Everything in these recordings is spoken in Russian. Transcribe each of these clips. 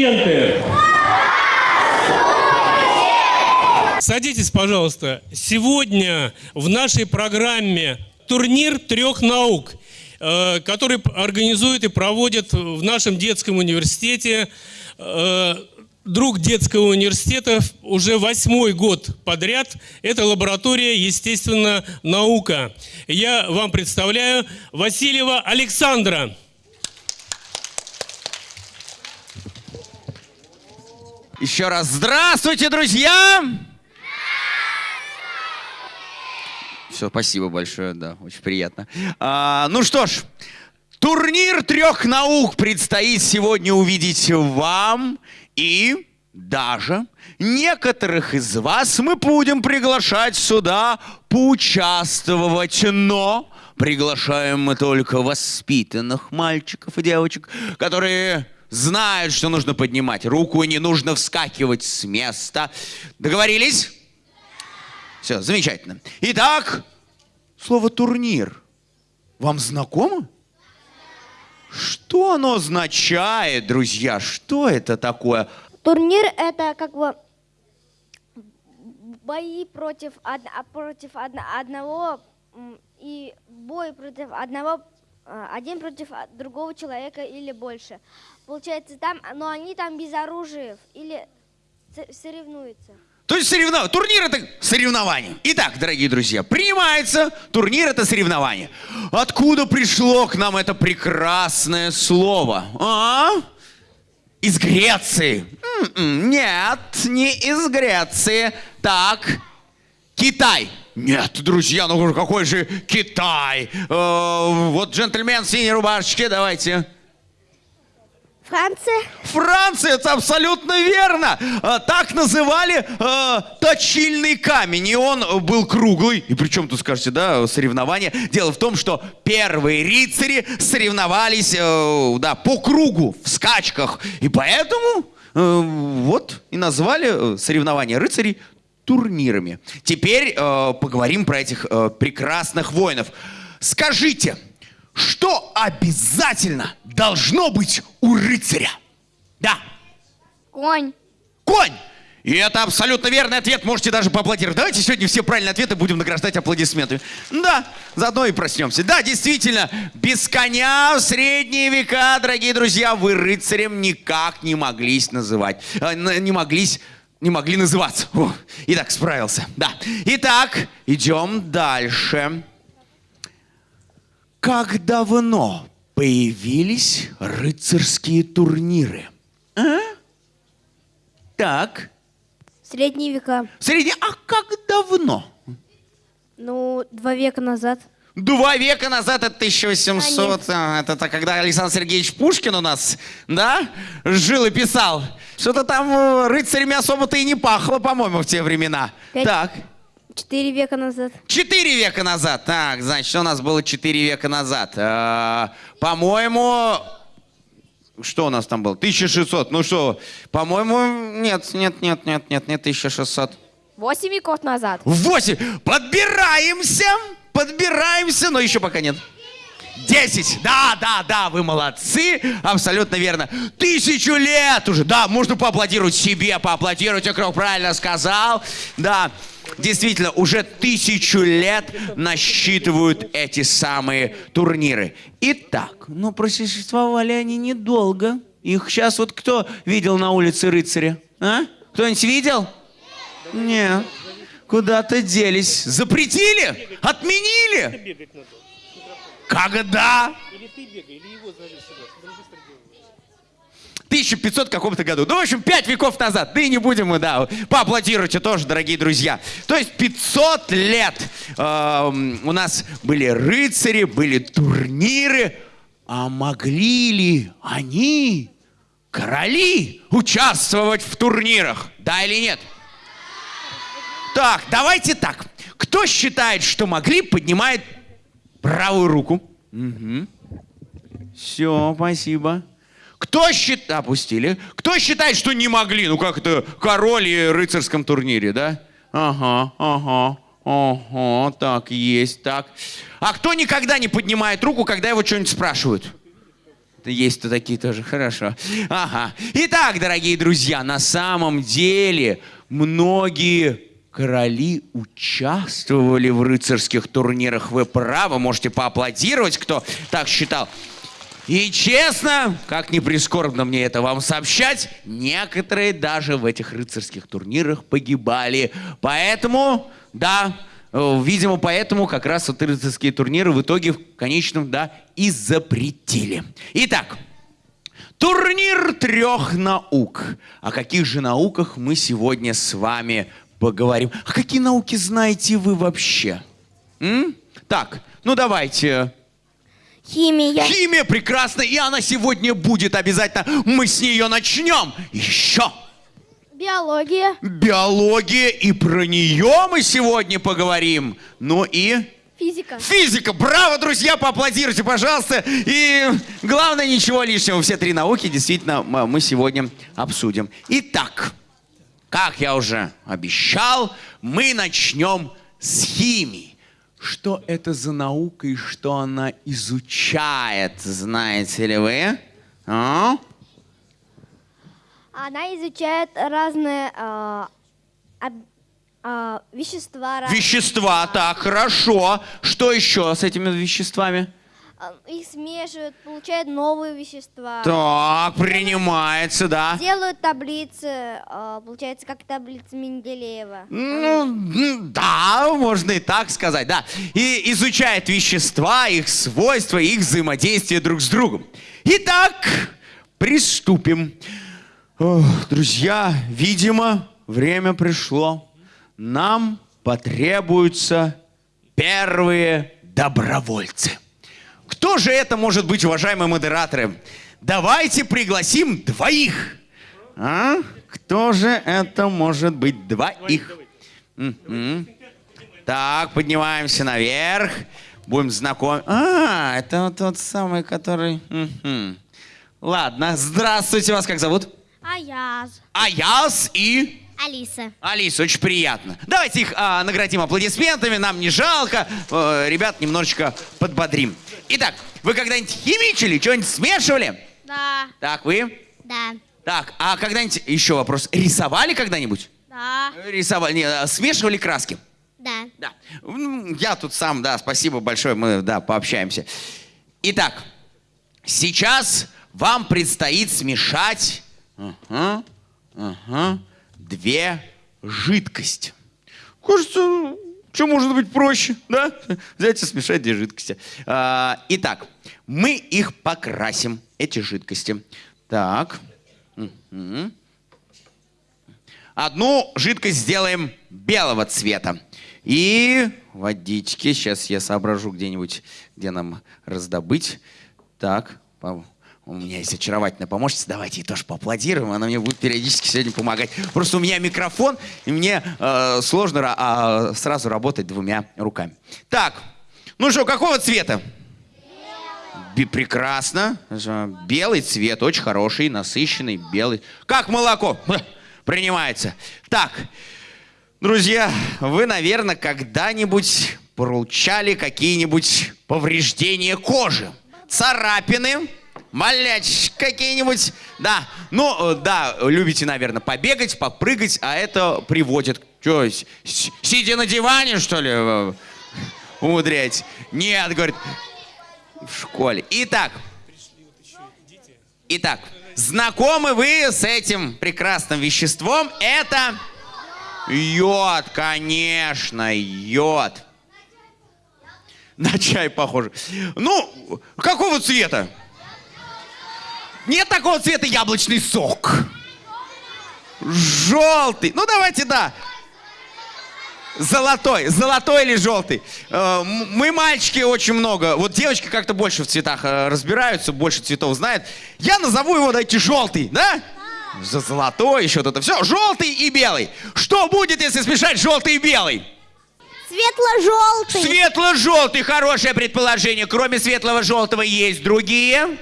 Студенты! Садитесь, пожалуйста. Сегодня в нашей программе турнир трех наук, э, который организует и проводит в нашем детском университете э, друг детского университета уже восьмой год подряд. Это лаборатория естественно наука. Я вам представляю Васильева Александра. Еще раз здравствуйте, друзья! Все, спасибо большое, да, очень приятно. А, ну что ж, турнир трех наук предстоит сегодня увидеть вам и даже некоторых из вас мы будем приглашать сюда поучаствовать, но приглашаем мы только воспитанных мальчиков и девочек, которые знают, что нужно поднимать руку и не нужно вскакивать с места. Договорились? Все, замечательно. Итак, слово турнир вам знакомо? Что оно означает, друзья? Что это такое? Турнир это как бы бои против, од, против од, одного и бой против одного, один против другого человека или больше. Получается там, но они там без оружия или соревнуются. То есть соревнование. Турнир это соревнование. Итак, дорогие друзья, принимается, турнир это соревнование. Откуда пришло к нам это прекрасное слово? А? Из Греции. М-м, нет, не из Греции. Так, Китай. Нет, друзья, ну какой же Китай? Э, вот джентльмен в синей рубашечке, давайте. Франция? Франция, это абсолютно верно. А, так называли э, точильный камень. И он был круглый. И причем тут, скажете, да, соревнования. Дело в том, что первые рыцари соревновались э, да, по кругу, в скачках. И поэтому э, вот и назвали соревнования рыцарей турнирами. Теперь э, поговорим про этих э, прекрасных воинов. Скажите, что обязательно должно быть у рыцаря? Да. Конь. Конь! И это абсолютно верный ответ. Можете даже поаплодировать. Давайте сегодня все правильные ответы будем награждать аплодисментами. Да, заодно и проснемся. Да, действительно, без коня в средние века, дорогие друзья, вы рыцарем никак не моглись называть. Э, не моглись не могли называться. О, итак, справился. Да. Итак, идем дальше. Как давно появились рыцарские турниры? А? Так. Средние века. Средние? А как давно? Ну, два века назад. Два века назад, это 1800, а, это, это когда Александр Сергеевич Пушкин у нас, да, жил и писал. Что-то там э, рыцарями особо-то и не пахло, по-моему, в те времена. Пять... Так. Четыре века назад. Четыре века назад. Так, значит, у нас было четыре века назад? А, по-моему, что у нас там было? 1600. Ну что, по-моему, нет, нет, нет, нет, нет, нет, 1600. Восемь веков назад. Восемь. Подбираемся, подбираемся, но еще пока нет. Десять. Да, да, да, вы молодцы. Абсолютно верно. Тысячу лет уже. Да, можно поаплодировать себе, поаплодировать, Окров правильно сказал. Да. Действительно, уже тысячу лет насчитывают эти самые турниры. Итак, ну просуществовали они недолго. Их сейчас вот кто видел на улице рыцаря? А? Кто-нибудь видел? Нет. Куда-то делись. Запретили? Отменили? Когда? Или ты бегай, или его зови сюда, 1500 каком-то году. Ну, в общем, 5 веков назад. Да и не будем мы, да, поаплодируйте тоже, дорогие друзья. То есть 500 лет э, у нас были рыцари, были турниры. А могли ли они, короли, участвовать в турнирах? Да или нет? Так, давайте так. Кто считает, что могли, поднимает правую руку. Угу. Все, спасибо. Кто считает... Опустили. Кто считает, что не могли? Ну, как это король и рыцарском турнире, да? Ага, ага, ага, так, есть, так. А кто никогда не поднимает руку, когда его что-нибудь спрашивают? Есть-то такие тоже, хорошо. Ага. Итак, дорогие друзья, на самом деле многие короли участвовали в рыцарских турнирах. Вы правы, можете поаплодировать, кто так считал. И честно, как не прискорбно мне это вам сообщать, некоторые даже в этих рыцарских турнирах погибали. Поэтому, да, э, видимо, поэтому как раз вот рыцарские турниры в итоге в конечном, да, и запретили. Итак, турнир трех наук. О каких же науках мы сегодня с вами поговорим? А какие науки знаете вы вообще? М? Так, ну давайте, Химия. Химия прекрасна, и она сегодня будет обязательно. Мы с нее начнем. Еще Биология. биология, и про нее мы сегодня поговорим. Ну и Физика. физика. Браво, друзья, поаплодируйте, пожалуйста. И главное, ничего лишнего. Все три науки действительно мы сегодня обсудим. Итак, как я уже обещал, мы начнем с химии. Что это за наука и что она изучает, знаете ли вы? А? Она изучает разные а, об- а, вещества. Вещества, так, хорошо. Что еще с этими веществами? А, Их смешивают, получают новые вещества. Так, принимается, да. Делают таблицы, а, получается, как таблица Менделеева. Ну, да, можно и так сказать, да. И изучает вещества, их свойства, их взаимодействие друг с другом. Итак, приступим. Ох, друзья, видимо, время пришло. Нам потребуются первые добровольцы. Кто же это может быть, уважаемые модераторы? Давайте пригласим двоих. А? Кто же это может быть? Двоих. Мгм. Так, поднимаемся наверх. Будем знакомы. А, это тот самый, который... Ладно, здравствуйте, вас как зовут? Аяз. Аяс и... Алиса. Алиса, очень приятно. Давайте их а, наградим аплодисментами, нам не жалко. Э, ребят немножечко подбодрим. Итак, вы когда-нибудь химичили, что-нибудь смешивали? Да. Так, вы? Да. Так, а когда-нибудь, еще вопрос, рисовали когда-нибудь? Да. Рисовали, не, а, смешивали краски? Да. Да. М, Я тут сам, да, спасибо большое, мы, да, пообщаемся. Итак, сейчас вам предстоит смешать ага, ага, две жидкости. Кажется, что может быть проще, да? Взять и смешать две жидкости. А, итак, мы их покрасим, эти жидкости. Так. Мгм. Одну жидкость сделаем белого цвета. И водички. Сейчас я соображу где-нибудь, где нам раздобыть. Так, у меня есть очаровательная помощница. Давайте ей тоже поаплодируем. Она мне будет периодически сегодня помогать. Просто у меня микрофон, и мне э, сложно а, сразу работать двумя руками. Так, ну что, какого цвета? Бе- Прекрасно. Белый цвет, очень хороший, насыщенный, белый. Как молоко. Принимается. Так, друзья, вы, наверное, когда-нибудь получали какие-нибудь повреждения кожи? Царапины? Маляч какие-нибудь? Да, ну, э, да, любите, наверное, побегать, попрыгать, а это приводит... Что, сидя на диване, что ли, э, умудряете? Нет, говорит, в школе. Итак, итак, знакомы вы с этим прекрасным веществом? Это йод, конечно, йод. На чай похоже. Ну, какого цвета? Нет такого цвета яблочный сок. Желтый. Ну, давайте, да. Золотой, золотой или желтый. Э, Мы, мальчики, очень много. Вот девочки как-то больше в цветах э, разбираются, больше цветов знают. Я назову его, дайте, желтый, да? За золотой, еще вот это все. Желтый и белый. Что будет, если смешать желтый и белый? Светло-желтый. Светло-желтый, хорошее предположение. Кроме светлого-желтого есть другие?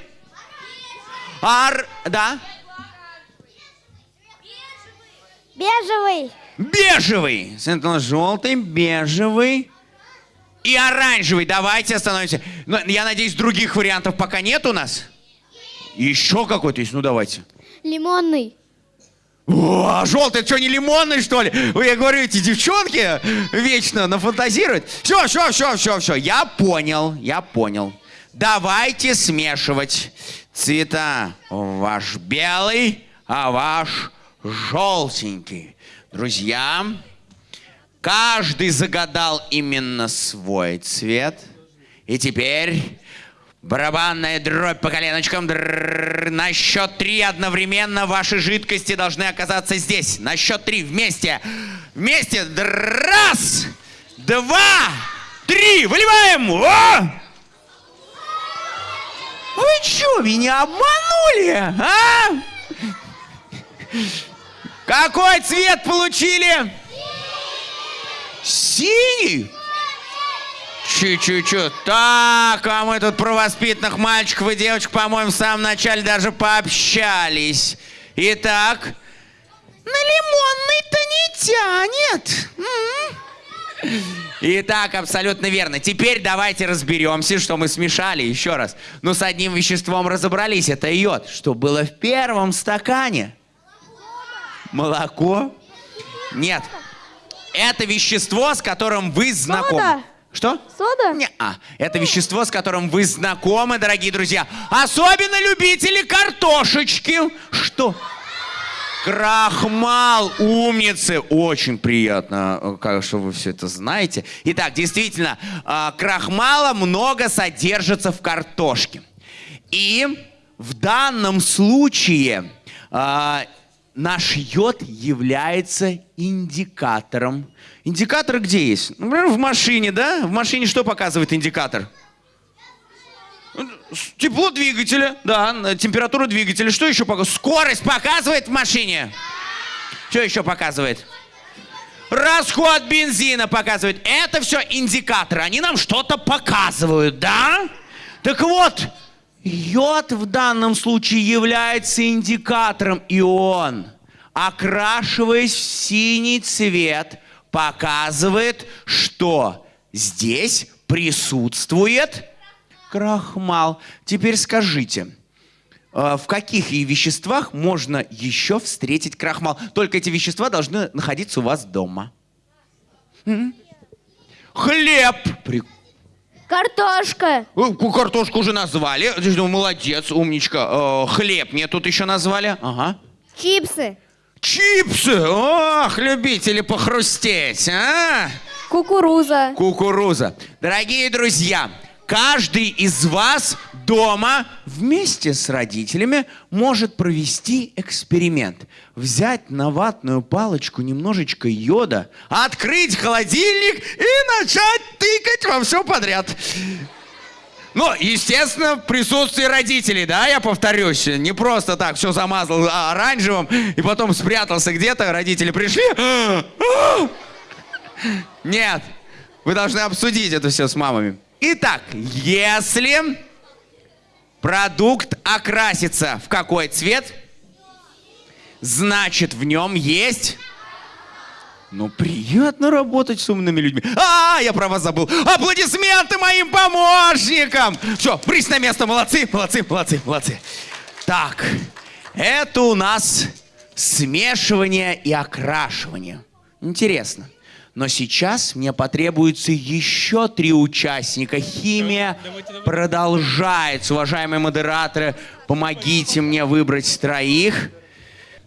Ар... Да? Бежевый. Бежевый. Светло-желтый, бежевый и оранжевый. Давайте остановимся. Но, я надеюсь, других вариантов пока нет у нас? Еще какой-то есть, ну давайте. Лимонный. О, а желтый, что, не лимонный, что ли? Вы, я говорю, эти девчонки вечно нафантазируют. Все, все, все, все, все. Я понял, я понял. Давайте смешивать цвета. Ваш белый, а ваш желтенький. Друзья, каждый загадал именно свой цвет. И теперь барабанная дробь по коленочкам. На счет три одновременно ваши жидкости должны оказаться здесь. На счет три вместе. Вместе. Раз, два, три. Выливаем. О! Вы что, меня обманули, а? Какой цвет получили? Синий? Чу-чу-чу. Так, а мы тут про воспитанных мальчиков и девочек, по-моему, в самом начале даже пообщались. Итак, на лимонный-то не тянет. М. Итак, абсолютно верно. Теперь давайте разберемся, что мы смешали. Еще раз. Ну, с одним веществом разобрались. Это йод. Что было в первом стакане? Молоко? Нет. Это вещество, с которым вы знакомы. Сода. Что? Сода? Не, а, это вещество, с которым вы знакомы, дорогие друзья. Особенно любители картошечки. Что? Крахмал, умницы. Очень приятно, э, как, что вы все это знаете. Итак, действительно, э, крахмала много содержится в картошке. И в данном случае э, наш йод является индикатором. Индикатор где есть? Например, в машине, да? В машине что показывает индикатор? С- Тепло двигателя, да, температура двигателя. Что еще показывает? Скорость показывает в машине. Что еще показывает? Расход бензина показывает. Это все индикаторы. Они нам что-то показывают, да? Так вот, йод в данном случае является индикатором, и он, окрашиваясь в синий цвет, показывает, что здесь присутствует крахмал. Теперь скажите, э, в каких веществах можно еще встретить крахмал? Только эти вещества должны находиться у вас дома. М? Хлеб. При- Картошка. Э, ку- Картошку уже назвали. Молодец, умничка. Э, Хлеб мне тут еще назвали. Ага. Чипсы. Чипсы! Ох, любители похрустеть, а? Кукуруза. Кукуруза. Дорогие друзья, каждый из вас дома вместе с родителями может провести эксперимент. Взять на ватную палочку немножечко йода, открыть холодильник и начать тыкать во все подряд. Ну, естественно, в присутствии родителей, да, я повторюсь. Не просто так все замазал а, оранжевым и потом спрятался где-то, родители пришли. Нет, вы должны обсудить это все с мамами. Итак, если продукт окрасится в какой цвет, значит в нем есть... Ну, приятно работать с умными людьми. А, я про вас забыл. Аплодисменты моим помощникам. Все, брись на место. Молодцы, молодцы, молодцы, молодцы. Так, это у нас смешивание и окрашивание. Интересно. Но сейчас мне потребуется еще три участника. Химия Давайте, давайте. продолжается. Уважаемые модераторы, помогите мне выбрать троих.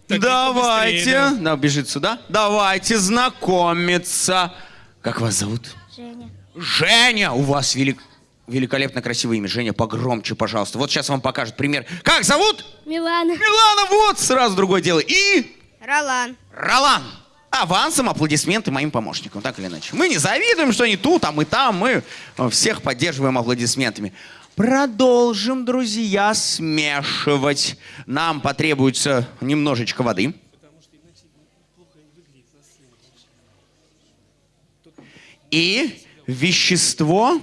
Так, Давайте. быстрее, Да, бежит сюда. Давайте знакомиться. Как вас зовут? Женя. Женя! У вас велик... великолепно красивое имя. Женя, погромче, пожалуйста. Вот сейчас вам покажут пример. Как зовут? Милана. Милана, вот, сразу другое дело. И Ролан. Ролан. Авансом аплодисменты моим помощникам, так или иначе. Мы не завидуем, что они тут, а мы там. Мы э, всех поддерживаем аплодисментами. Продолжим, друзья, смешивать. Нам потребуется немножечко воды. И вещество,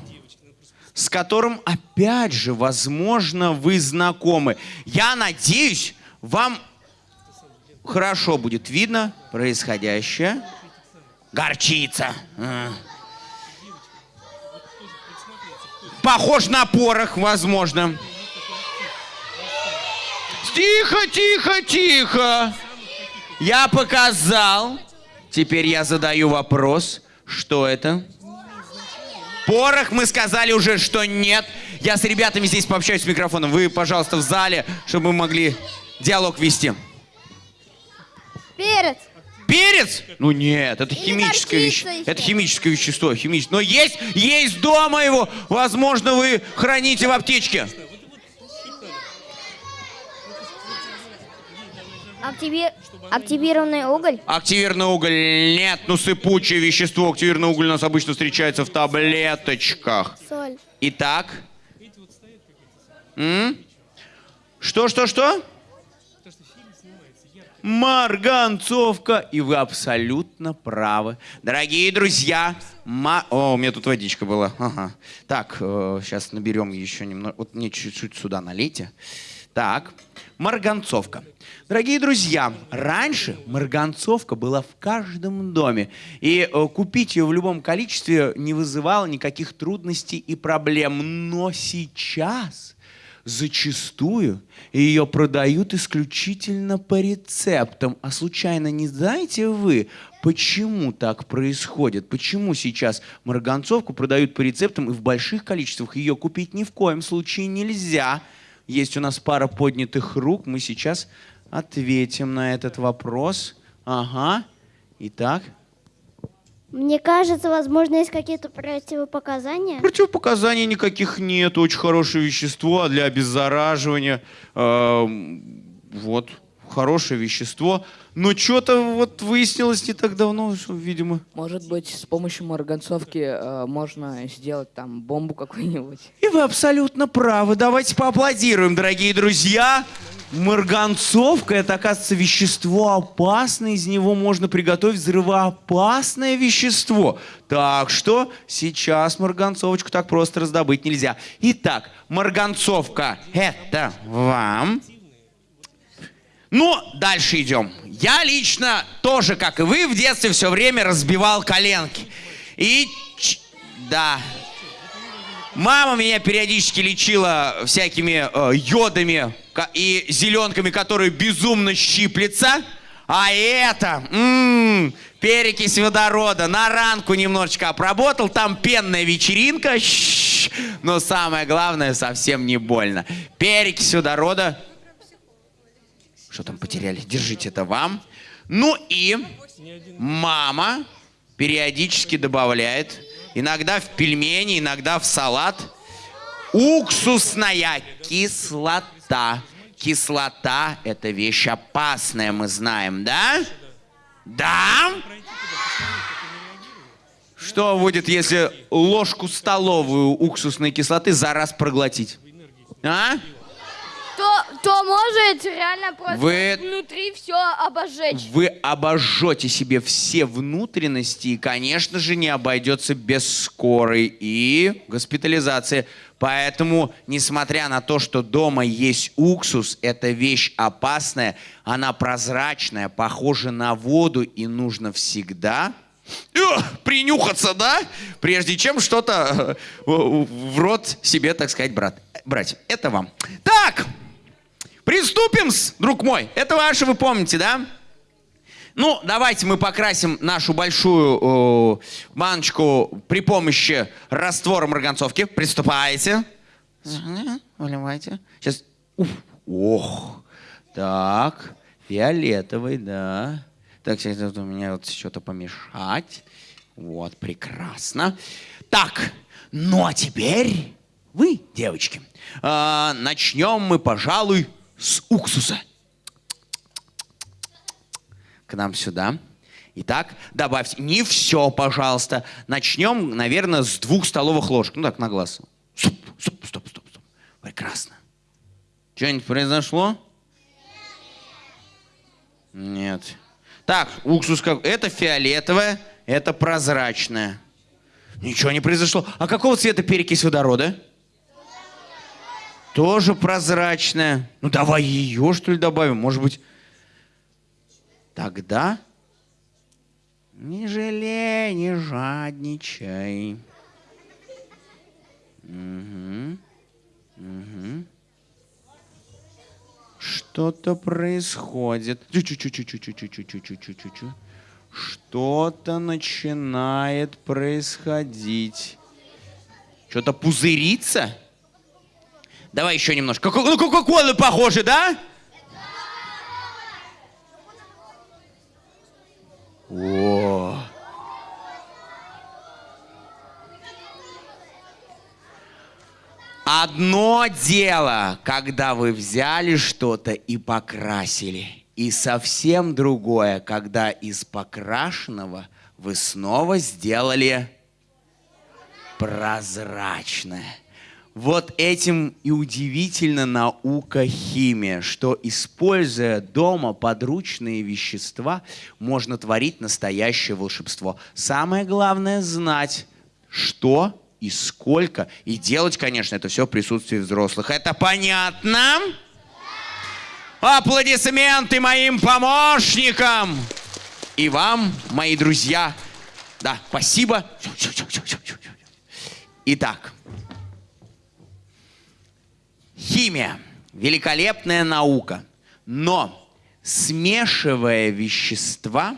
с которым, опять же, возможно, вы знакомы. Я надеюсь, вам хорошо будет видно происходящее. Горчица. А. Похож на порох, возможно. Тихо, тихо, тихо. Я показал. Теперь я задаю вопрос. Что это? Порох, мы сказали уже, что нет. Я с ребятами здесь пообщаюсь с микрофоном. Вы, пожалуйста, в зале, чтобы мы могли диалог вести. Перец. Перец? Ну нет, это Или химическое горчица вещество. еще. Это химическое вещество, химическое. Но есть, есть дома его. Возможно, вы храните в аптечке. Активи- Активированный уголь. Активированный уголь нет, ну сыпучее вещество. Активированный уголь у нас обычно встречается в таблеточках. Соль. Итак. М? Марганцовка. И вы абсолютно правы. Дорогие друзья, ма... О, у меня тут водичка была. Ага. Так, сейчас наберем еще немного. Вот мне чуть-чуть сюда налейте. Так, марганцовка. Дорогие друзья, раньше марганцовка была в каждом доме. И э, купить ее в любом количестве не вызывало никаких трудностей и проблем. Но сейчас зачастую ее продают исключительно по рецептам. А случайно не знаете вы, почему так происходит? Почему сейчас марганцовку продают по рецептам и в больших количествах ее купить ни в коем случае нельзя? Есть у нас пара поднятых рук, мы сейчас ответим на этот вопрос. Ага. Итак, Мне кажется, возможно, есть какие-то противопоказания. Противопоказаний никаких нет. Очень хорошее вещество для обеззараживания. Эм, Вот, хорошее вещество. Но что-то вот выяснилось не так давно, что, видимо. Может быть, с помощью марганцовки э, можно сделать там бомбу какую-нибудь. И вы абсолютно правы. Давайте поаплодируем, дорогие друзья. Марганцовка – это, оказывается, вещество опасное. Из него можно приготовить взрывоопасное вещество. Так что сейчас марганцовочку так просто раздобыть нельзя. Итак, марганцовка – это вам. Ну, дальше идем. Я лично тоже, как и вы, в детстве все время разбивал коленки. И, да, Мама меня периодически лечила всякими э, йодами и зеленками, которые безумно щиплется. А это, м, перекись водорода, на ранку немножечко обработал, там пенная вечеринка, щ, но самое главное, совсем не больно. Перекись водорода, что там потеряли? Держите это вам. Ну и мама периодически добавляет, иногда в пельмени, иногда в салат, уксусная кислота. Кислота – это вещь опасная, мы знаем, да? Да? Что будет, если ложку столовую уксусной кислоты за раз проглотить? А? То, то может реально просто Вы- внутри все обожечь. Вы обожжете себе все внутренности, и, конечно же, не обойдется без скорой и госпитализации. Поэтому, несмотря на то, что дома есть уксус, это вещь опасная, она прозрачная, похожа на воду, и нужно всегда э, принюхаться, да? Прежде чем что-то э, в в рот себе, так сказать, брат, брать. Это вам. Так, Приступим, друг мой. Это ваше, вы помните, да? Ну, давайте мы покрасим нашу большую э, баночку при помощи раствора марганцовки. Приступайте. Выливайте. Сейчас. Уф. Ох. Так. Фиолетовый, да. Так, сейчас у меня вот что-то помешать. Вот, прекрасно. Так, ну а теперь вы, девочки, а, начнем мы, пожалуй, с уксуса. К нам сюда. Итак, добавьте. Не все, пожалуйста. Начнем, наверное, с двух столовых ложек. Ну так, на глаз. Стоп, стоп, стоп, стоп, стоп. Прекрасно. Что-нибудь произошло? Нет. Так, уксус как... Это фиолетовое, это прозрачное. Ничего не произошло. А какого цвета перекись водорода? Тоже прозрачная. Ну давай ее, что ли, добавим. Может быть, тогда не жалей, не жадничай. Угу. Угу. Что-то происходит. Что-то начинает происходить. Что-то пузырится? Давай еще немножко. Ну, Кока-Колы похоже, да? О. Одно дело, когда вы взяли что-то и покрасили. И совсем другое, когда из покрашенного вы снова сделали прозрачное. Вот этим и удивительна наука химия, что, используя дома подручные вещества, можно творить настоящее волшебство. Самое главное знать, что и сколько, и делать, конечно, это все в присутствии взрослых. Это понятно? Аплодисменты моим помощникам! И вам, мои друзья. Да, спасибо. Итак, Химия – великолепная наука, но смешивая вещества,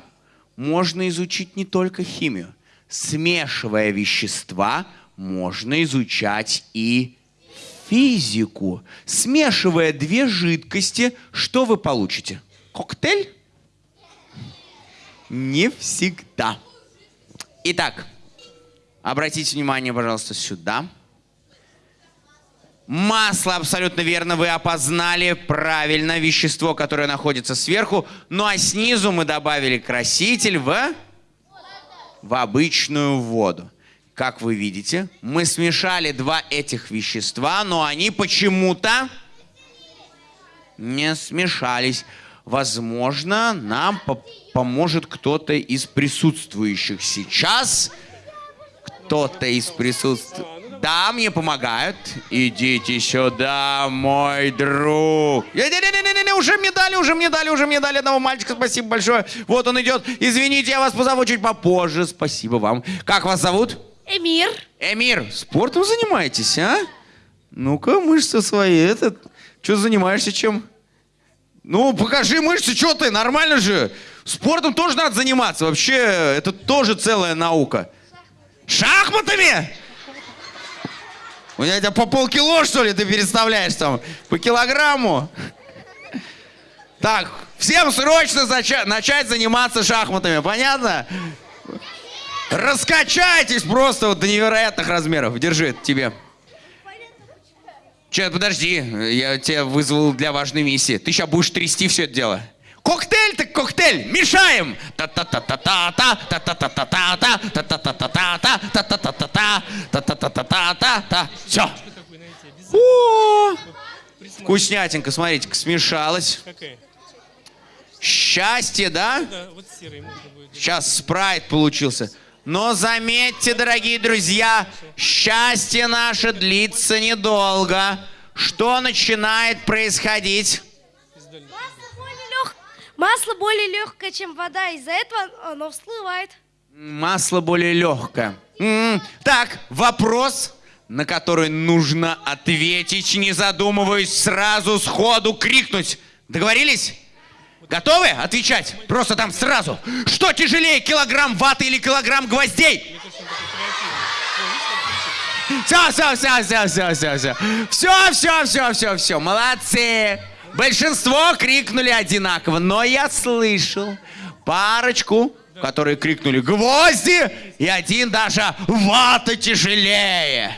можно изучить не только химию. Смешивая вещества, можно изучать и физику. Смешивая две жидкости, что вы получите? Коктейль? Не всегда. Итак, обратите внимание, пожалуйста, сюда. Масло, абсолютно верно, вы опознали правильно вещество, которое находится сверху. Ну а снизу мы добавили краситель в, в обычную воду. Как вы видите, мы смешали два этих вещества, но они почему-то не смешались. Возможно, нам по- поможет кто-то из присутствующих сейчас. Кто-то из присутствующих. Да, мне помогают. Идите сюда, мой друг. Не-не-не-не-не, уже мне дали, уже мне дали, уже мне дали одного мальчика. Спасибо большое. Вот он идет. Извините, я вас позову чуть попозже. Спасибо вам. Как вас зовут? Эмир. Эмир, спортом занимаетесь, а? Ну-ка, мышцы свои, этот. Что занимаешься чем? Ну, покажи мышцы, что ты, нормально же. Спортом тоже надо заниматься. Вообще, это тоже целая наука. Шахматами? У тебя по полкило, что ли, ты переставляешь там? По килограмму? Так, всем срочно начать заниматься шахматами, понятно? Раскачайтесь просто вот до невероятных размеров. Держи тебе. Че, подожди, я тебя вызвал для важной миссии. Ты сейчас будешь трясти все это дело. Коктейль так коктейль, мешаем! Та-та-та-та-та-та, та-та-та-та-та, та-та-та-та-та, та-та-та-та-та, та-та-та-та-та-та. Все. О! Вкуснятинка, смотрите, смешалось. Какая? Счастье, да? Сейчас спрайт получился. Но заметьте, дорогие друзья, счастье наше длится недолго. Что начинает происходить? Масло более легкое, чем вода, из-за этого оно всплывает. Масло более легкое. М, Так, вопрос, на который нужно ответить, не задумываясь, сразу сходу крикнуть. Договорились? Готовы отвечать? Просто там сразу. Что тяжелее, килограмм ваты или килограмм гвоздей? Все, все, все, все, все, все, все. Все, все, все, все, все. Молодцы. Большинство крикнули одинаково, но я слышал парочку, которые крикнули гвозди, и один даже вата тяжелее.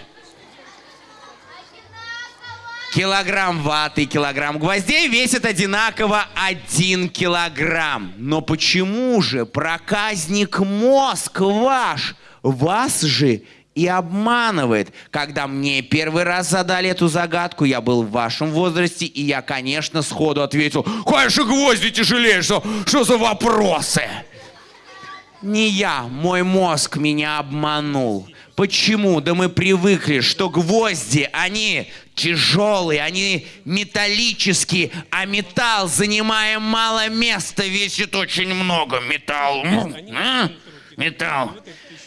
Килограмм ваты и килограмм гвоздей весят одинаково один килограмм. Но почему же проказник мозг ваш вас же и обманывает? Когда мне первый раз задали эту загадку, я был в вашем возрасте, и я, конечно, сходу ответил, конечно, гвозди тяжелее, что, что за вопросы? Не я, мой мозг меня обманул. Почему? Да мы привыкли, что гвозди, они тяжелые, они металлические, а металл, занимая мало места, весит очень много. Металл. а? Металл.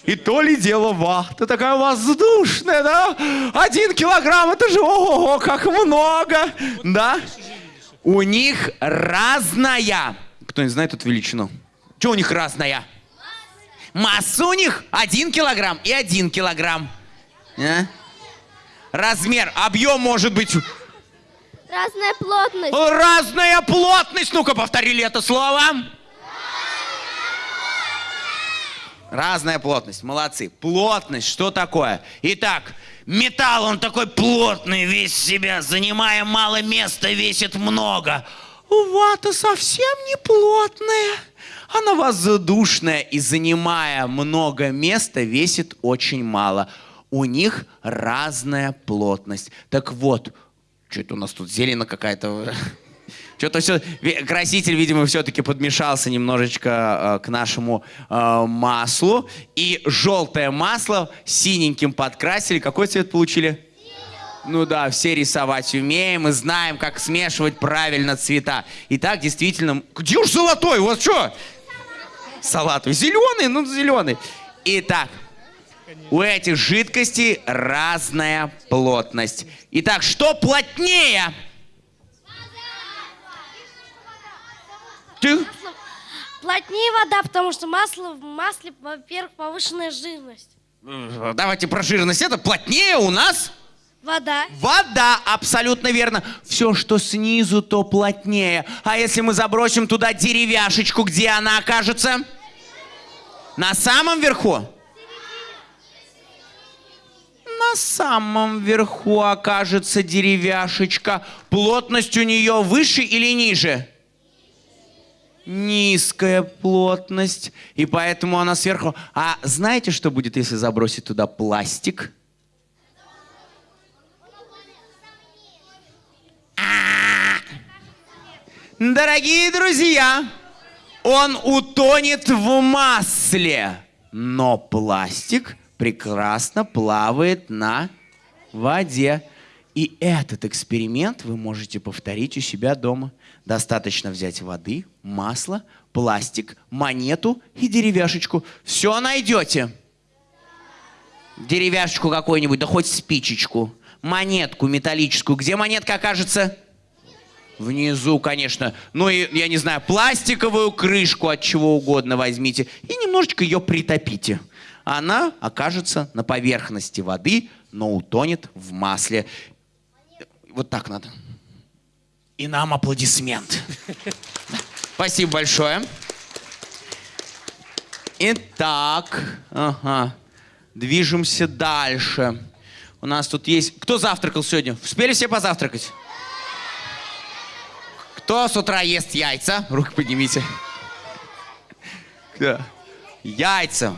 И то ли дело вахта такая воздушная, да? Один килограмм, это же ого, как много, да? У них разная. Кто-нибудь знает эту величину? Что у них разная? Масса у них один килограмм и один килограмм. А? Размер, объем может быть Разная плотность. разная плотность. Ну-ка, повторили это слово. Разная плотность. Молодцы. Плотность, что такое? Итак, металл, он такой плотный весь себя, занимая мало места, весит много. Вата совсем не плотная. Она воздушная и, занимая много места, весит очень мало. У них разная плотность. Так вот, что это у нас тут, зелено какая-то? Что-то все, краситель, видимо, все-таки подмешался немножечко э, к нашему э, маслу. И желтое масло синеньким подкрасили. Какой цвет получили? Ну да, все рисовать умеем и знаем, как смешивать правильно цвета. Итак, действительно, где уж золотой? Вот что? Салатовый. Зеленый? Ну, зеленый. Итак, у этих жидкостей разная плотность. Итак, что плотнее? Ты? Плотнее вода, потому что масло в масле, во-первых, повышенная жирность. Давайте про жирность. Это плотнее у нас Вода. вода. Абсолютно верно. Все, что снизу, то плотнее. А если мы забросим туда деревяшечку, где она окажется? На самом верху? На самом верху окажется деревяшечка. Плотность у нее выше или ниже? Низкая плотность. И поэтому она сверху. А знаете, что будет, если забросить туда пластик? Дорогие друзья, он утонет в масле, но пластик прекрасно плавает на воде. И этот эксперимент вы можете повторить у себя дома. Достаточно взять воды, масло, пластик, монету и деревяшечку. Все найдете. Деревяшечку какую-нибудь, да хоть спичечку. Монетку металлическую. Где монетка окажется? Внизу, конечно. Ну и, я не знаю, пластиковую крышку от чего угодно возьмите и немножечко ее притопите. Она окажется на поверхности воды, но утонет в масле. Вот так надо. И нам аплодисмент. Спасибо большое. Итак, ага, движемся дальше. У нас тут есть... Кто завтракал сегодня? Успели все позавтракать? Кто с утра ест яйца? Руки поднимите. Кто? Яйца.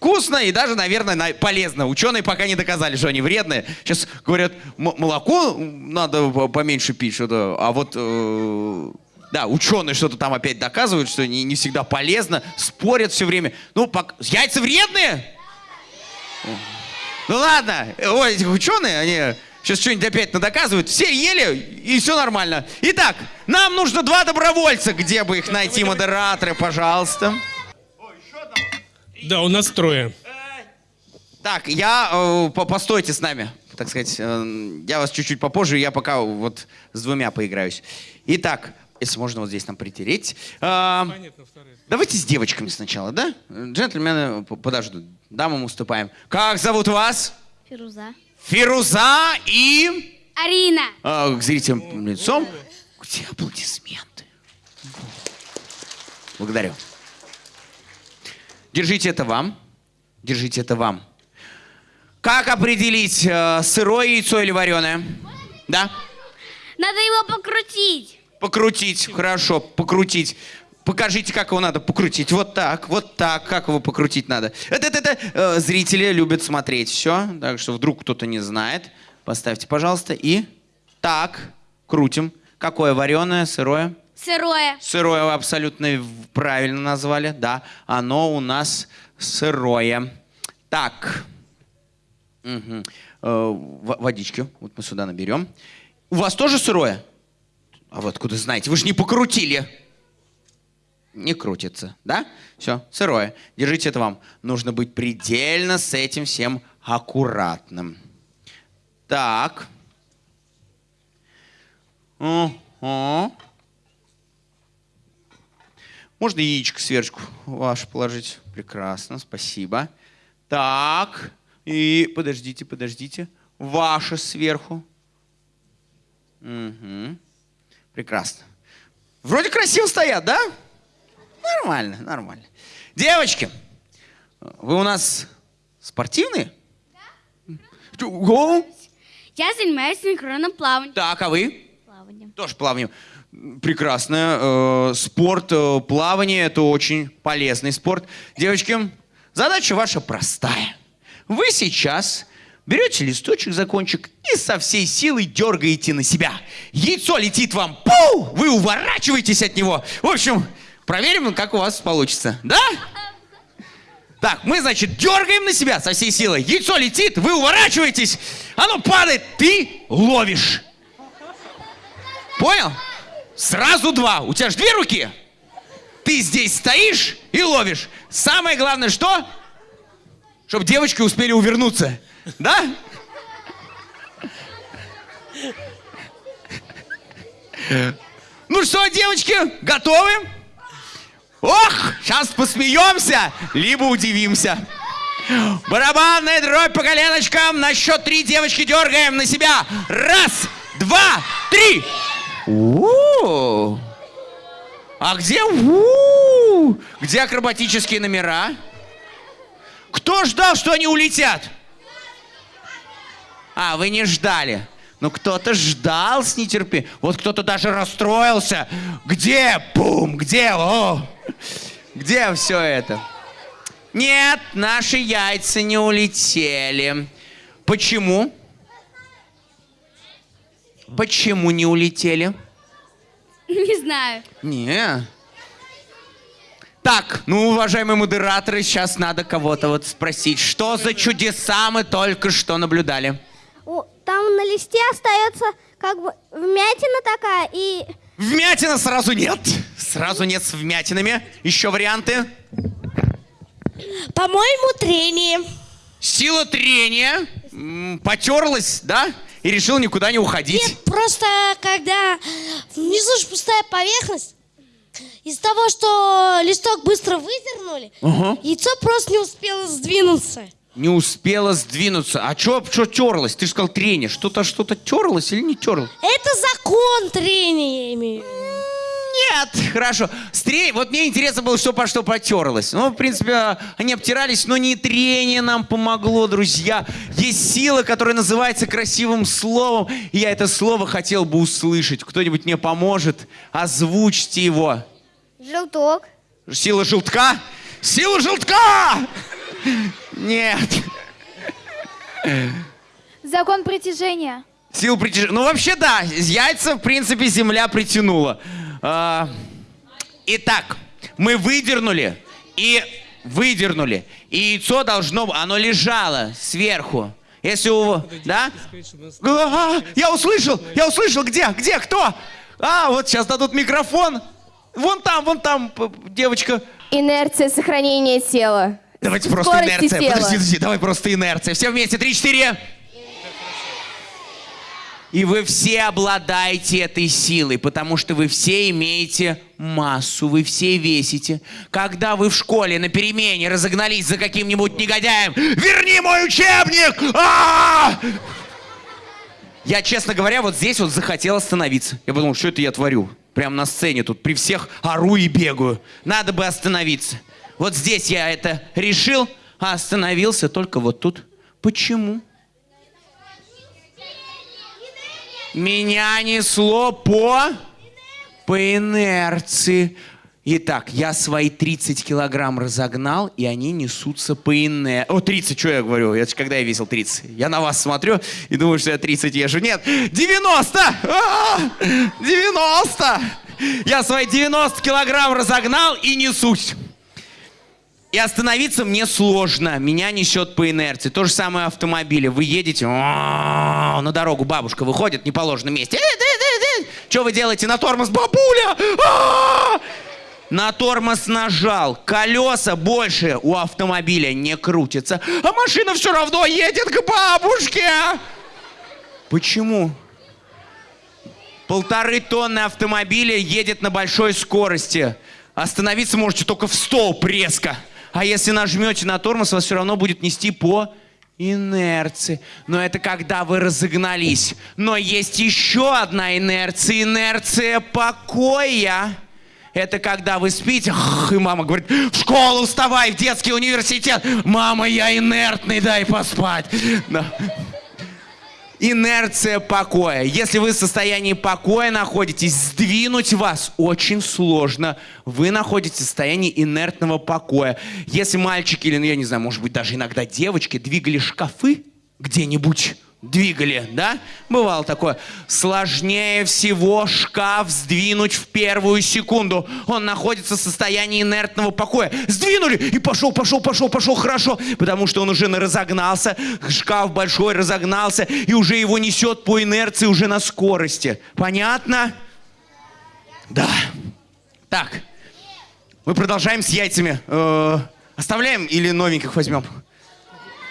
Вкусно и даже, наверное, на- полезно. Ученые пока не доказали, что они вредные. Сейчас говорят, молоко надо по- поменьше пить, что-то. А вот, э, да, ученые что-то там опять доказывают, что не, не всегда полезно, спорят все время. Ну, яйца вредные? Ну ладно, ой, эти ученые, они сейчас что-нибудь опять надоказывают. Все ели, и все нормально. Итак, нам нужно два добровольца. Где бы их найти, модераторы, пожалуйста. Да, у нас трое. Так, я... э, по- постойте с нами, так сказать. э, я вас чуть-чуть попозже, я пока вот с двумя поиграюсь. Итак, если можно вот здесь нам притереть. Э, давайте с девочками сначала, да? Джентльмены подождут. Дамам уступаем. Как зовут вас? Фируза. Фируза и... Арина. А, к зрителям лицом. Где аплодисменты? Благодарю. Держите это вам. Держите это вам. Как определить, э, сырое яйцо или вареное? Да? Надо его покрутить. Покрутить. Хорошо, покрутить. Покажите, как его надо покрутить. Вот так, вот так. Как его покрутить надо? Это, это, это э, зрители любят смотреть все. Так что вдруг кто-то не знает. Поставьте, пожалуйста. И так, крутим. Какое вареное, сырое? Сырое. Сырое вы абсолютно правильно назвали, да. Оно у нас сырое. Так. Мгм. Э, водички. Вот мы сюда наберем. У вас тоже сырое? А вы откуда знаете? Вы же не покрутили. Не крутится, да? Все, сырое. Держите это вам. Нужно быть предельно с этим всем аккуратным. Так. О. Можно яичко сверху ваше положить? Прекрасно, спасибо. Так, и подождите, подождите. Ваше сверху. Угу. Прекрасно. Вроде красиво стоят, да? Нормально, нормально. Девочки, вы у нас спортивные? Да. Я занимаюсь синхронным плаванием. Так, а вы? Плаванием. Тоже плаванием. Прекрасно. Э, Спорт, э, плавание – это очень полезный спорт. Девочки, задача ваша простая. Вы сейчас берете листочек за кончик и со всей силой дергаете на себя. Яйцо летит вам, пу! Вы уворачиваетесь от него. В общем, проверим, как у вас получится. Да? Так, мы, значит, дергаем на себя со всей силой. Яйцо летит, вы уворачиваетесь, оно падает, ты ловишь. Понял? Сразу два. У тебя же две руки. Ты здесь стоишь и ловишь. Самое главное, что? Чтобы девочки успели увернуться. Да? Ну что, девочки, готовы? Ох, сейчас посмеемся, либо удивимся. Барабанная дробь по коленочкам. На счет три девочки дергаем на себя. Раз, два, три. У-у-у. А где у Где акробатические номера? Кто ждал, что они улетят? А, вы не ждали. Ну, кто-то ждал с нетерпением. Вот кто-то даже расстроился. Где? Бум! Где? О! Где все это? Нет, наши яйца не улетели. Почему? Почему не улетели? Не знаю. Не. Так, ну, уважаемые модераторы, сейчас надо кого-то вот спросить, что за чудеса мы только что наблюдали? О, Там на листе остается как бы вмятина такая и... Вмятина сразу нет. Сразу нет с вмятинами. Еще варианты. По-моему, трение. Сила трения. Потерлась, да? И решил никуда не уходить. Нет, просто когда внизу же пустая поверхность, из-за того, что листок быстро выдернули, Ага. яйцо просто не успело сдвинуться. Не успела сдвинуться. А что что терлась? Ты же сказал трение. Что-то что-то терлось или не терлось? Это закон трения, я имею в виду. Нет, хорошо. Стрей, вот мне интересно было, что по что потерлось. Ну, в принципе, они обтирались, но не трение нам помогло, друзья. Есть сила, которая называется красивым словом, и я это слово хотел бы услышать. Кто-нибудь мне поможет? Озвучьте его. Желток. Сила желтка? Сила желтка! Нет. Закон притяжения. Сила притяжения. Ну, вообще, да. Яйца, в принципе, земля притянула. А, Итак, мы выдернули и выдернули. И яйцо должно... Оно лежало сверху. Если у... Да? А, я услышал! Я услышал! Где? Где? Кто? А, вот сейчас дадут микрофон. Вон там, вон там, девочка. Инерция сохранения тела. Давайте просто инерция. тела. Подожди, подожди, давай просто инерция. Все вместе, три-четыре. И вы все обладаете этой силой, потому что вы все имеете массу, вы все весите. Когда вы в школе на перемене разогнались за каким-нибудь негодяем, верни мой учебник! А! Я, честно говоря, вот здесь вот захотел остановиться. Я подумал, что это я творю? Прямо на сцене тут при всех ору и бегаю. Надо бы остановиться. Вот здесь я это решил, а остановился только вот тут. Почему? Меня несло по... по инерции. Итак, я свои 30 килограмм разогнал, и они несутся по инерции. О, 30, что я говорю? Ж когда я весил 30? Я на вас смотрю и думаю, что я 30 езжу. Нет, 90! А, 90! Я свои 90 килограмм разогнал и несусь. И остановиться мне сложно. Меня несет по инерции. То же самое автомобили. Вы едете, на дорогу бабушка выходит в неположенном месте. Что вы делаете на тормоз, бабуля? На тормоз нажал. Колеса больше у автомобиля не крутятся. А машина все равно едет к бабушке. Почему? Полторы тонны автомобиля едет на большой скорости. Остановиться можете только в столб резко. А если нажмете на тормоз, вас все равно будет нести по инерции. Но это когда вы разогнались. Но есть еще одна инерция. Инерция покоя. Это когда вы спите, и мама говорит, в школу вставай, в детский университет. Мама, я инертный, дай поспать. Инерция покоя. Если вы в состоянии покоя находитесь, сдвинуть вас очень сложно. Вы находитесь в состоянии инертного покоя. Если мальчики или, ну, я не знаю, может быть, даже иногда девочки двигали шкафы где-нибудь, двигали, да? Бывало такое. Сложнее всего шкаф сдвинуть в первую секунду. Он находится в состоянии инертного покоя. Сдвинули и пошел, пошел, пошел, пошел хорошо, потому что он уже на- разогнался, шкаф большой разогнался, и уже его несет по инерции уже на скорости. Понятно? Да. Так, мы продолжаем с яйцами. Э, оставляем или новеньких возьмем?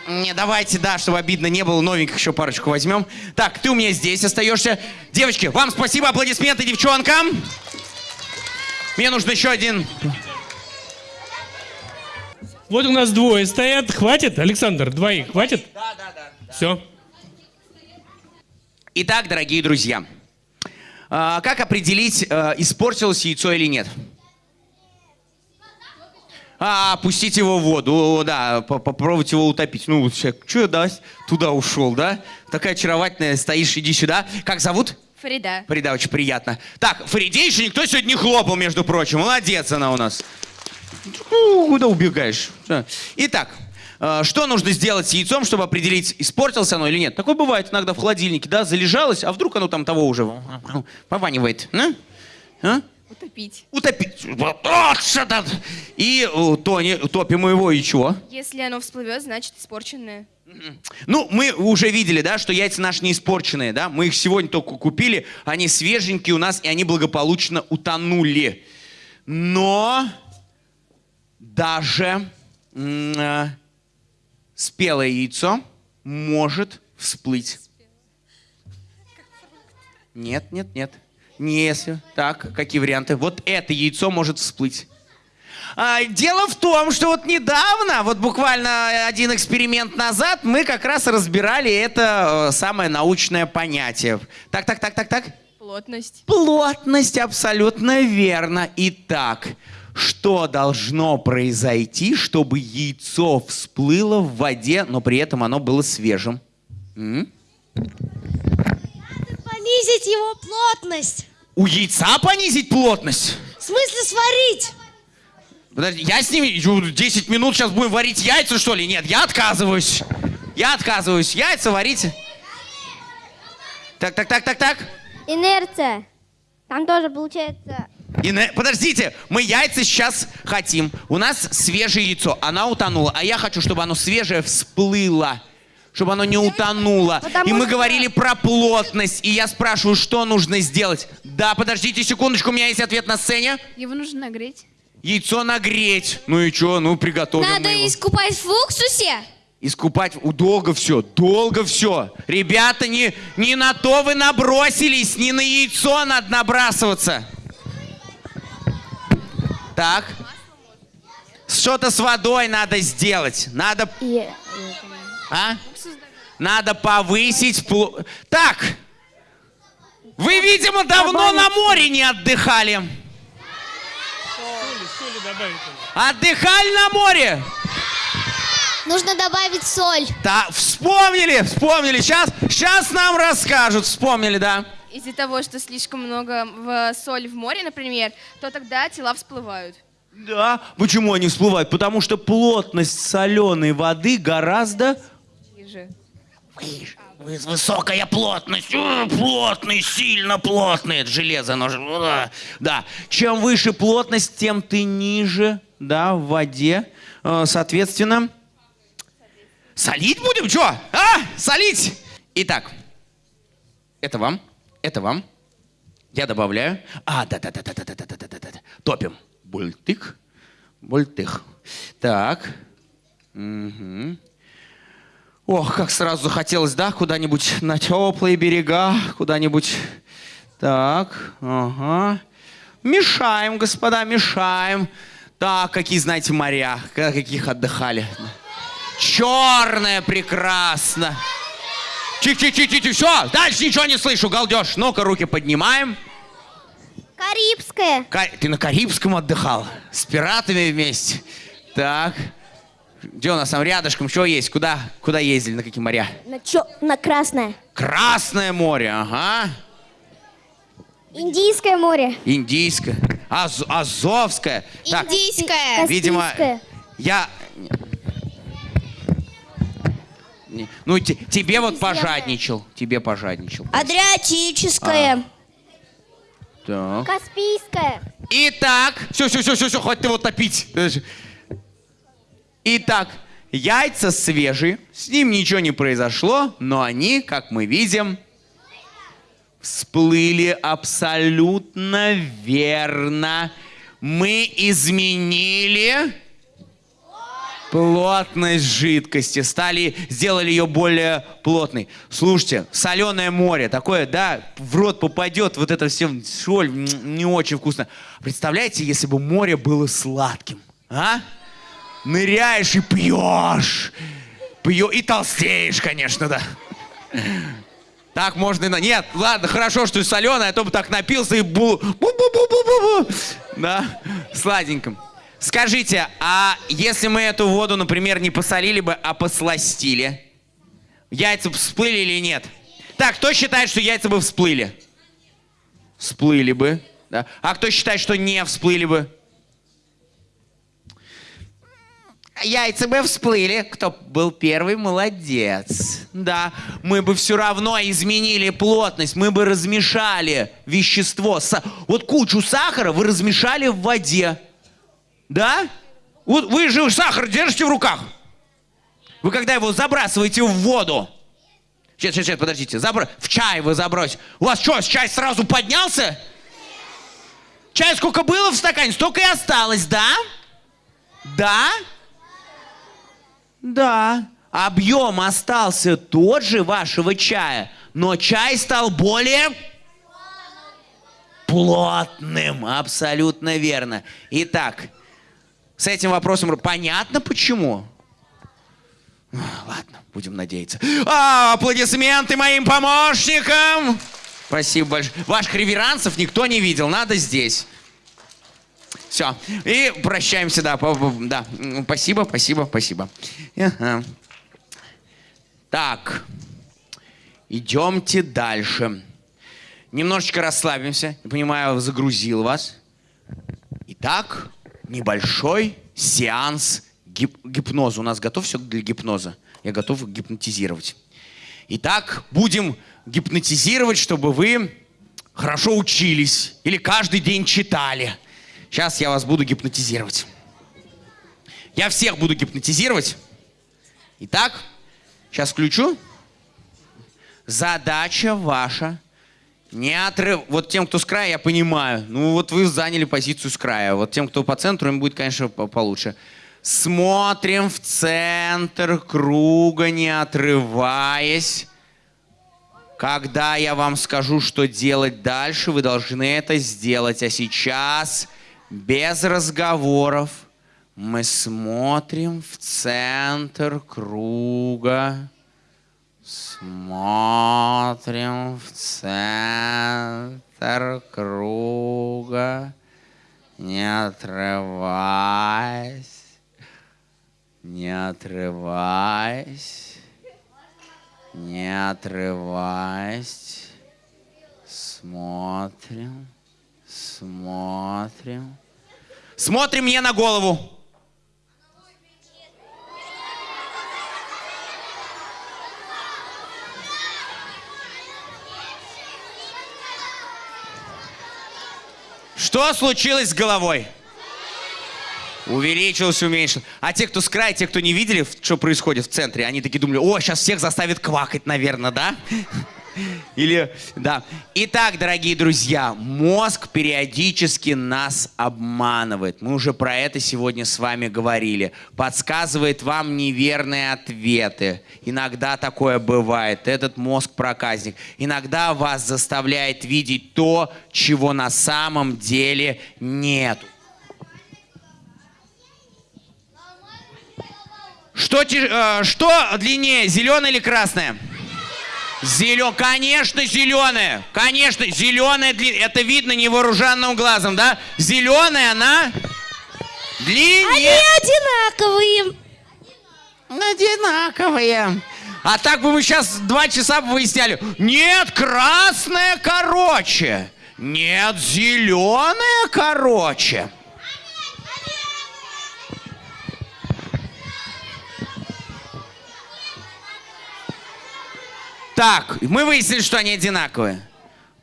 Не, давайте, да, чтобы обидно не было, новеньких еще парочку возьмем. Так, ты у меня здесь остаешься. Девочки, вам спасибо, аплодисменты девчонкам. Мне нужно еще один. Вот у нас двое стоят. Хватит, Александр? Двоих хватит? Да, да, да. Все. Итак, дорогие друзья, а, как определить, э, испортилось яйцо или нет? А, опустить его в воду, О, да, по- попробовать его утопить. Ну, человек, что да, туда ушел, да? Такая очаровательная, стоишь, иди сюда. Как зовут? Фарида. Фарида, очень приятно. Так, Фариде еще никто сегодня не хлопал, между прочим. Молодец она у нас. Ну, Куда убегаешь? Итак, э, что нужно сделать с яйцом, чтобы определить, испортилось оно или нет? Такое бывает иногда в холодильнике, да, залежалось, а вдруг оно там того уже пованивает, а? А? Утопить. Утопить. И э, тони, топим его и чего? Если оно всплывет, значит испорченное. Ну, мы уже видели, да, что яйца наши не испорченные, да? Мы их сегодня только купили, они свеженькие у нас, и они благополучно утонули. Но даже э, спелое яйцо может всплыть. Нет, нет, нет. Не если. Так, какие варианты? Вот это яйцо может всплыть. А, дело в том, что вот недавно, вот буквально один эксперимент назад, мы как раз разбирали это э, самое научное понятие. Так, так, так, так, так. Плотность. Плотность абсолютно верно. Итак, что должно произойти, чтобы яйцо всплыло в воде, но при этом оно было свежим? М? Понизить его плотность. У яйца понизить плотность? В смысле сварить? Подожди, я с ними ю, 10 минут сейчас будем варить яйца, что ли? Нет, я отказываюсь. Я отказываюсь. Яйца варите. Так, так, так, так, так. Инерция. Там тоже получается... И на- Подождите, мы яйца сейчас хотим. У нас свежее яйцо, она утонула, а я хочу, чтобы оно свежее всплыло. Чтобы оно не утонуло. Потому и мы что- говорили про плотность. И я спрашиваю, что нужно сделать. Да, подождите секундочку, у меня есть ответ на сцене. Его нужно нагреть. Яйцо нагреть. Ну и что, ну приготовим Надо его. искупать в уксусе. Искупать у- долго все, долго все. Ребята, не, не на то вы набросились, не на яйцо надо набрасываться. Так. Что-то с водой надо сделать. Надо... А? Надо повысить... пло- Так. Вы, видимо, давно на море не отдыхали. Отдыхали на море? Нужно добавить соль. Да, вспомнили, вспомнили. Сейчас, сейчас нам расскажут. Вспомнили, да. Из-за того, что слишком много в соли в море, например, то тогда тела всплывают. Да. Почему они всплывают? Потому что плотность соленой воды гораздо Ниже. Высокая плотность, О, плотный, сильно плотный, это железо, оно же, да. да. Чем выше плотность, тем ты ниже, да, в воде. Э, Соответственно, солить будем, что? А, солить! Итак, это вам, это вам. Я добавляю. А, да-да-да-да-да-да-да-да-да. Топим. Бультых, бультых. Так. Мгм. Ох, как сразу захотелось, да, куда-нибудь на теплые берега, куда-нибудь Так, ага. Мешаем, господа, мешаем. Так, какие, знаете, моря, ка- каких отдыхали. Черное прекрасно. Чи-чи-чи-чи-чи, все, дальше ничего не слышу, галдеж. Ну-ка, руки поднимаем. Карибское. Ка- Ты на Карибском отдыхал? С пиратами вместе? Так. Где у нас там рядышком? Что есть? Куда, куда ездили? На какие моря? На, чё? на Красное. Красное море, ага. Индийское море. Индийское. Аз- Азовское. Так, Индийское. видимо, Каспийское. я... Не- Ну, те- тебе вот пожадничал. Тебе пожадничал. Адриатическое. Так. Каспийское. Итак, все, все, все, все, все, хватит его топить. Итак, яйца свежие, с ним ничего не произошло, но они, как мы видим, всплыли абсолютно верно. Мы изменили плотность жидкости, стали, сделали ее более плотной. Слушайте, соленое море, такое, да, в рот попадет, вот это все соль, не очень вкусно. Представляете, если бы море было сладким, а? Ныряешь и пьешь, пьешь и толстеешь, конечно, да. Так можно и на... Нет, ладно, хорошо, что соленое, а то бы так напился и бу... бу-бу-бу-бу-бу-бу. Да, сладеньким. Скажите, а если мы эту воду, например, не посолили бы, а посластили, яйца бы всплыли или нет? Так, кто считает, что яйца бы всплыли? Всплыли бы, да. А кто считает, что не всплыли бы? Яйца бы всплыли. Кто был первый, молодец. Да, мы бы все равно изменили плотность, мы бы размешали вещество. Вот кучу сахара вы размешали в воде. Да? Вот вы же сахар держите в руках. Вы когда его забрасываете в воду, Сейчас, сейчас, сейчас, подождите. Забро- В чай вы забросите. У вас что, чай сразу поднялся? Чай сколько было в стакане, столько и осталось, да? Да? Да. Объем остался тот же вашего чая, но чай стал более плотным. Абсолютно верно. Итак, с этим вопросом понятно почему? Ладно, будем надеяться. А, аплодисменты моим помощникам! Спасибо большое. Ваших реверансов никто не видел, надо здесь. Все. И прощаемся, да. да. Спасибо, спасибо, спасибо. Так. Идемте дальше. Немножечко расслабимся. Я понимаю, загрузил вас. Итак, небольшой сеанс гип- гипноза. У нас готов все для гипноза? Я готов гипнотизировать. Итак, будем гипнотизировать, чтобы вы хорошо учились или каждый день читали. Сейчас я вас буду гипнотизировать. Я всех буду гипнотизировать. Итак, сейчас включу. Задача ваша не отрыв... Вот тем, кто с края, я понимаю. Ну, вот вы заняли позицию с края. Вот тем, кто по центру, им будет, конечно, по- получше. Смотрим в центр круга, не отрываясь. Когда я вам скажу, что делать дальше, вы должны это сделать. А сейчас, без разговоров, мы смотрим в центр круга. Смотрим в центр круга, не отрываясь, не отрываясь, не отрываясь. Смотрим, смотрим. Смотрим мне на голову. Что случилось с головой? Увеличилось, уменьшилось. А те, кто с края, те, кто не видели, что происходит в центре, они такие думали, о, сейчас всех заставит квакать, наверное, да? Или, да. Итак, дорогие друзья, мозг периодически нас обманывает. Мы уже про это сегодня с вами говорили. Подсказывает вам неверные ответы. Иногда такое бывает. Этот мозг проказник. Иногда вас заставляет видеть то, чего на самом деле нет. Что, э, что длиннее, зеленое или красное? Зелё... Конечно, зеленая. Конечно, зеленая длинная. Это видно невооруженным глазом, да? Зеленая она Они длиннее. одинаковые. Одинаковые. А так бы мы сейчас два часа бы выясняли. Нет, красная короче. Нет, зеленая короче. Так, мы выяснили, что они одинаковые.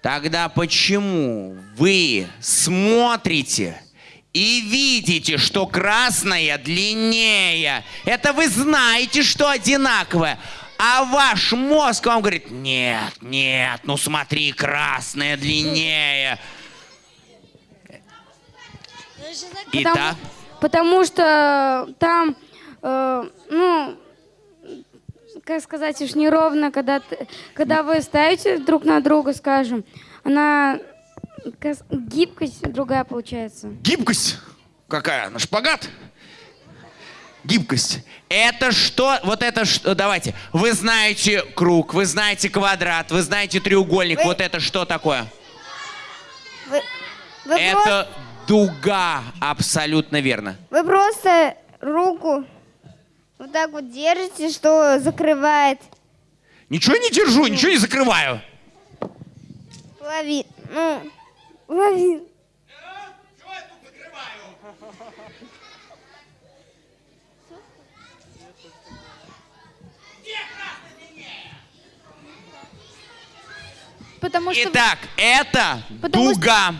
Тогда почему вы смотрите и видите, что красная длиннее? Это вы знаете, что одинаковое. А ваш мозг вам говорит, нет, нет, ну смотри, красная длиннее. Итак, Потому что там, э, ну, как сказать, уж неровно, когда, ты- когда вы ставите друг на друга, скажем, она гибкость другая получается. гибкость какая? На шпагат? Гибкость. Это что? Вот это что? Давайте. Вы знаете круг, вы знаете квадрат, вы знаете треугольник. Вот это что такое? Вы, вы, Это дуга. Абсолютно верно. вы просто руку вот так вот держите, что закрывает Ничего не держу, ничего не закрываю. половину. Ну, половину. Потому что Итак, это Потому что- дуга. М-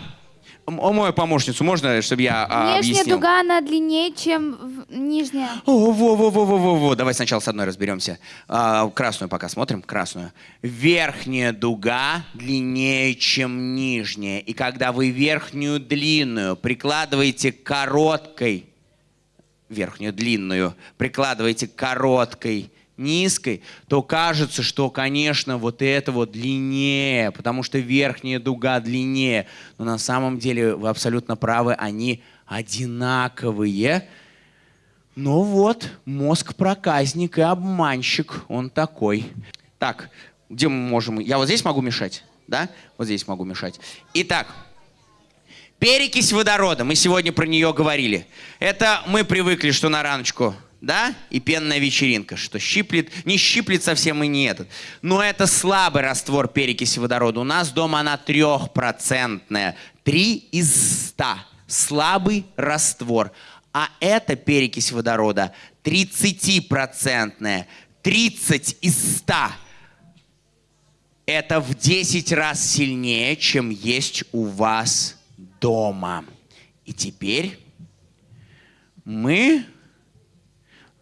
О, мою помощницу можно, чтобы я а, внешняя объяснил? дуга, она длиннее, чем в- нижняя. О, во, во, во, во, во, во. Давай сначала с одной разберемся. А, красную пока смотрим. Красную. Верхняя дуга длиннее, чем нижняя. И когда вы верхнюю длинную прикладываете к короткой, верхнюю длинную прикладываете к короткой низкой, то кажется, что, конечно, вот это вот длиннее, потому что верхняя дуга длиннее. Но на самом деле вы абсолютно правы, они одинаковые. Ну вот, мозг проказник и обманщик, он такой. Так, где мы можем... Я вот здесь могу мешать, да? Вот здесь могу мешать. Итак, перекись водорода, мы сегодня про нее говорили. Это мы привыкли, что на раночку, да? И пенная вечеринка, что щиплет, не щиплет совсем и не этот. Но это слабый раствор перекиси водорода. У нас дома она трехпроцентная. Три из ста. Слабый раствор. А это перекись водорода 30-процентная. 30 из 100. Это в 10 раз сильнее, чем есть у вас дома. И теперь мы...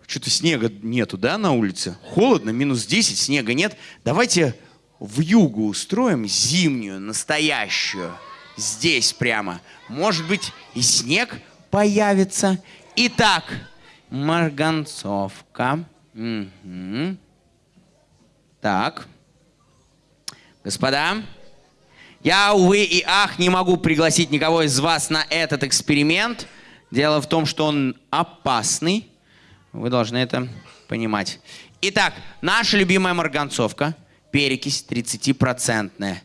Что-то снега нету, да, на улице? Холодно, минус 10, снега нет. Давайте в югу устроим зимнюю, настоящую. Здесь прямо. Может быть, и снег появится. Итак, марганцовка. Мгм. Так. Господа, я, увы и ах, не могу пригласить никого из вас на этот эксперимент. Дело в том, что он опасный. Вы должны это понимать. Итак, наша любимая марганцовка. Перекись 30-процентная.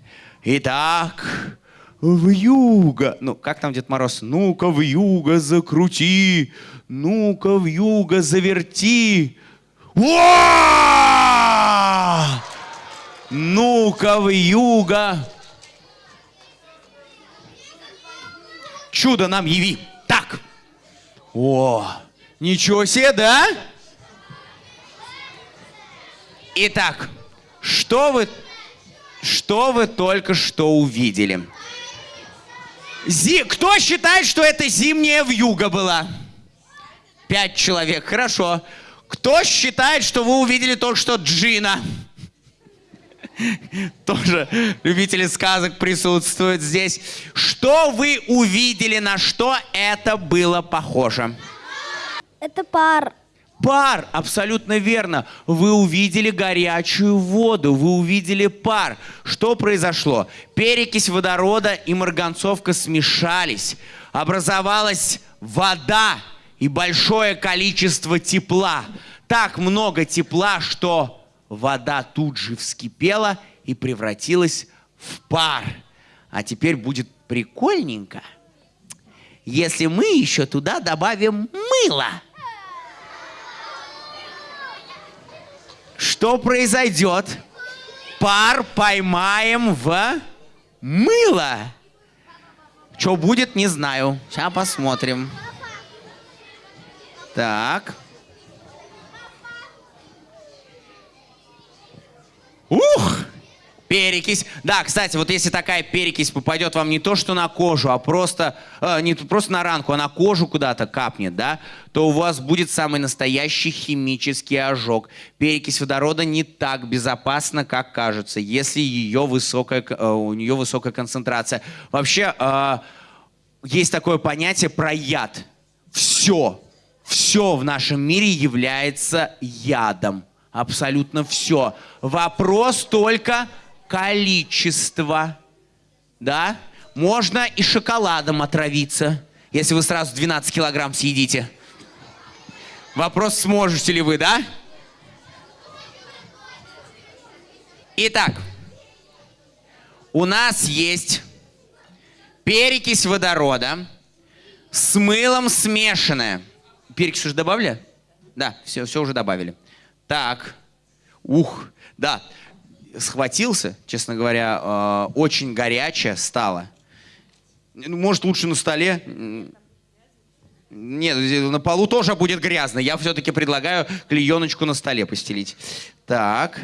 Итак, в юго. Ну, как там Дед Мороз? Ну-ка в юго закрути. Ну-ка в юго заверти. Ну-ка в юго. Чудо нам яви. Так. О, ничего себе, да? Итак, что вы, что вы только что увидели? Зи- Кто считает, что это зимняя вьюга была? Пять человек, хорошо. Кто считает, что вы увидели только что Джина? Тоже любители сказок присутствуют здесь. Что вы увидели, на что это было похоже? Это пар. Пар, абсолютно верно. Вы увидели горячую воду, вы увидели пар. Что произошло? Перекись водорода и марганцовка смешались. Образовалась вода и большое количество тепла. Так много тепла, что вода тут же вскипела и превратилась в пар. А теперь будет прикольненько, если мы еще туда добавим мыло. Что произойдет? Пар поймаем в мыло. Что будет, не знаю. Сейчас посмотрим. Так. Ух! Перекись. Да, кстати, вот если такая перекись попадет вам не то, что на кожу, а просто, э, не просто на ранку, а на кожу куда-то капнет, да, то у вас будет самый настоящий химический ожог. Перекись водорода не так безопасна, как кажется, если ее высокая, э, у нее высокая концентрация. Вообще, э, есть такое понятие про яд. Все, все в нашем мире является ядом. Абсолютно все. Вопрос только количества. Да? Можно и шоколадом отравиться, если вы сразу 12 килограмм съедите. Вопрос, сможете ли вы, да? Итак, у нас есть перекись водорода с мылом смешанная. Перекись уже добавили? Да, все, все уже добавили. Так, ух, да, схватился, честно говоря, э, очень горячее стало. Ну, Может, лучше на столе? Нет, на полу тоже будет грязно. Я все-таки предлагаю клееночку на столе постелить. Так.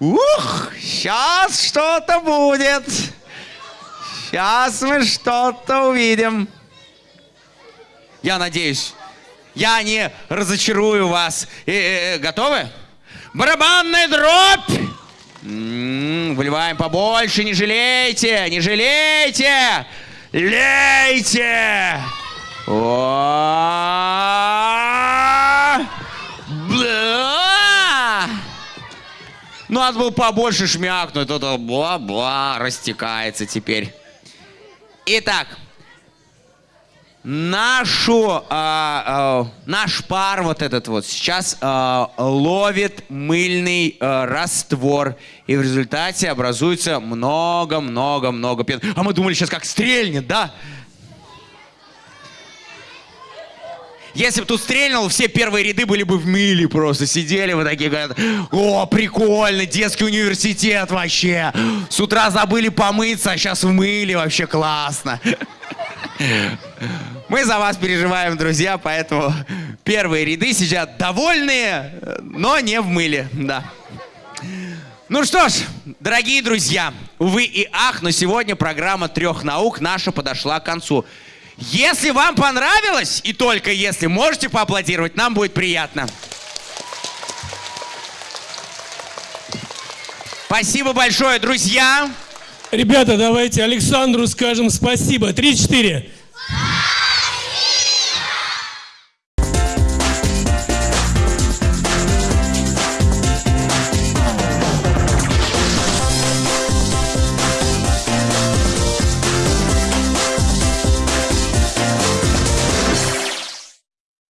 Ух, сейчас что-то будет. Сейчас мы что-то увидим. Я надеюсь, я не разочарую вас. Э, э, э, готовы? Барабанная дробь! М, Выливаем побольше, не жалейте, не жалейте! Лейте! О! Ну, Надо было побольше шмякнуть, это бла-бла, растекается теперь. Итак, нашу, а, а, наш пар вот этот вот сейчас а, ловит мыльный а, раствор. И в результате образуется много-много-много пен. А мы думали сейчас как стрельнет, да? Если бы тут стрельнул, все первые ряды были бы в миле просто. Сидели вы такие, говорят, о, прикольно, детский университет вообще. С утра забыли помыться, а сейчас в мыле, вообще классно. Мы за вас переживаем, друзья, поэтому первые ряды сидят довольные, но не в мыле, да. Ну что ж, дорогие друзья, увы и ах, но сегодня программа трех наук наша подошла к концу. Если вам понравилось, и только если можете поаплодировать, нам будет приятно. Спасибо большое, друзья. Ребята, давайте Александру скажем спасибо. Три-четыре.